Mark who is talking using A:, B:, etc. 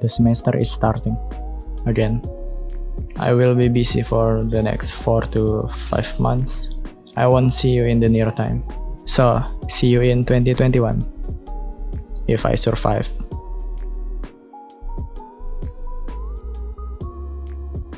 A: The semester is starting again. I will be busy for the next 4 to 5 months. I won't see you in the near time. So, see you in 2021. If I survive.